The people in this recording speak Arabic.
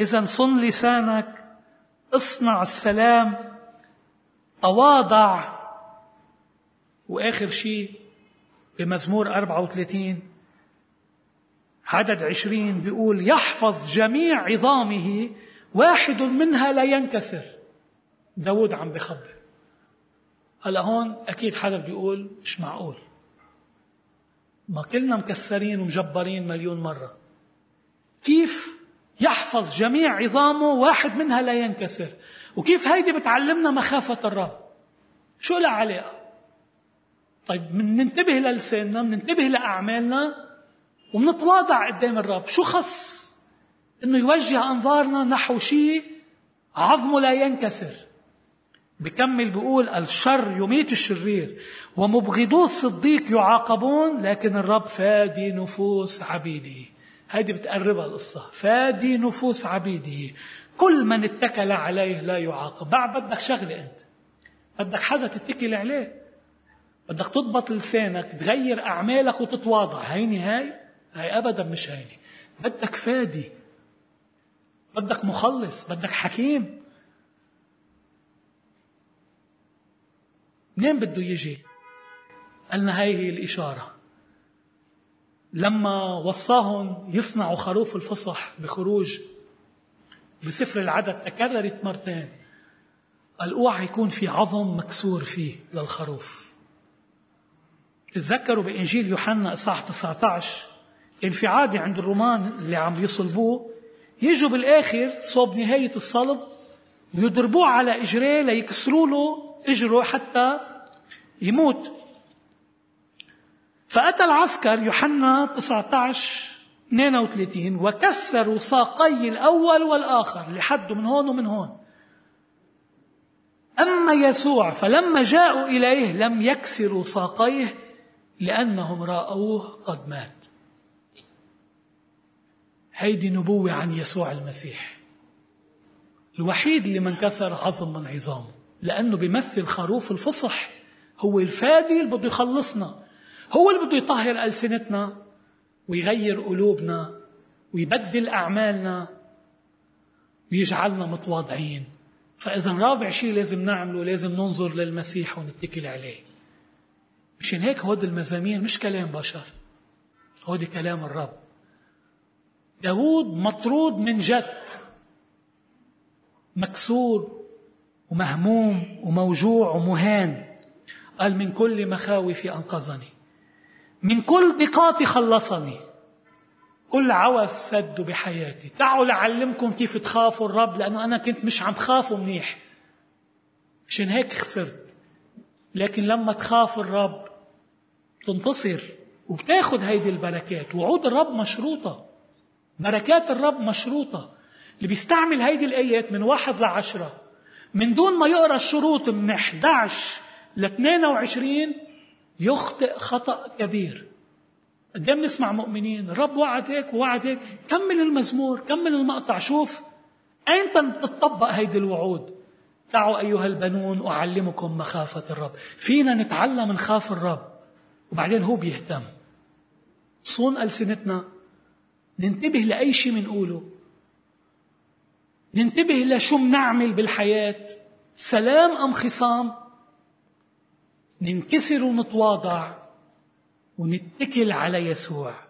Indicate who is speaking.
Speaker 1: إذا صن لسانك اصنع السلام تواضع. وآخر شيء بمزمور 34 عدد عشرين بيقول يحفظ جميع عظامه واحد منها لا ينكسر. داود عم بخبر. هلا هون أكيد حدا بيقول مش معقول. ما كلنا مكسرين ومجبرين مليون مرة. كيف يحفظ جميع عظامه واحد منها لا ينكسر. وكيف هيدي بتعلمنا مخافة الرب؟ شو لها علاقة طيب من ننتبه للساننا مننتبه لأعمالنا ومنتواضع قدام الرب. شو خص؟ إنه يوجه أنظارنا نحو شيء عظمه لا ينكسر. بكمل بيقول الشر يميت الشرير ومبغضو الصديق يعاقبون لكن الرب فادي نفوس عبيده. هذه بتقربها القصة. فادي نفوس عبيده. كل من اتكل عليه لا يعاقب. بعد بدك شغلة أنت. بدك حدا تتكل عليه. بدك تضبط لسانك تغير أعمالك وتتواضع. هاي هاي أبدا مش هيني بدك فادي. بدك مخلص. بدك حكيم. منين بده يجي؟ قالنا هاي هي الإشارة. لما وصاهم يصنعوا خروف الفصح بخروج بسفر العدد تكررت مرتين. قال اوعى يكون في عظم مكسور فيه للخروف. تتذكروا بإنجيل يوحنا إصحاح 19 كان في عادة عند الرومان اللي عم يصلبوه. يجوا بالآخر صوب نهاية الصلب ويضربوه على إجريه ليكسروا له إجره حتى يموت. فأتى العسكر يوحنا 19 32 وكسروا ساقي الأول والآخر لحد من هون ومن هون. أما يسوع فلما جاءوا إليه لم يكسروا ساقيه لأنهم رأوه قد مات. هيدي نبوة عن يسوع المسيح. الوحيد اللي ما انكسر عظم من عظامه لأنه بيمثل خروف الفصح هو الفادي اللي بده يخلصنا. هو اللي بده يطهر ألسنتنا ويغير قلوبنا ويبدل أعمالنا ويجعلنا متواضعين. فإذا رابع شيء لازم نعمله لازم ننظر للمسيح ونتكل عليه. مشان هيك هود المزامير مش كلام بشر هودي كلام الرب. داود مطرود من جد مكسور ومهموم وموجوع ومهان. قال من كل مخاوفي أنقذني. من كل ضيقاتي خلصني. كل عوز سده بحياتي. تعالوا لعلمكم كيف تخافوا الرب لأنه أنا كنت مش عم خافه منيح. مشان هيك خسرت. لكن لما تخاف الرب تنتصر وبتاخد هيدي البركات. وعود الرب مشروطة. بركات الرب مشروطة. اللي بيستعمل هيدي الآيات من واحد لعشرة. من دون ما يقرأ الشروط من 11 ل 22 يخطئ خطأ كبير. قد بنسمع مؤمنين الرب وعد هيك ووعد هيك كمل المزمور كمل المقطع شوف أين تطبق هيدي الوعود؟ تعوا أيها البنون أعلمكم مخافة الرب. فينا نتعلم نخاف الرب. وبعدين هو بيهتم. صون ألسنتنا ننتبه لأي شيء بنقوله ننتبه لشو بنعمل بالحياة. سلام أم خصام؟ ننكسر ونتواضع ونتكل على يسوع.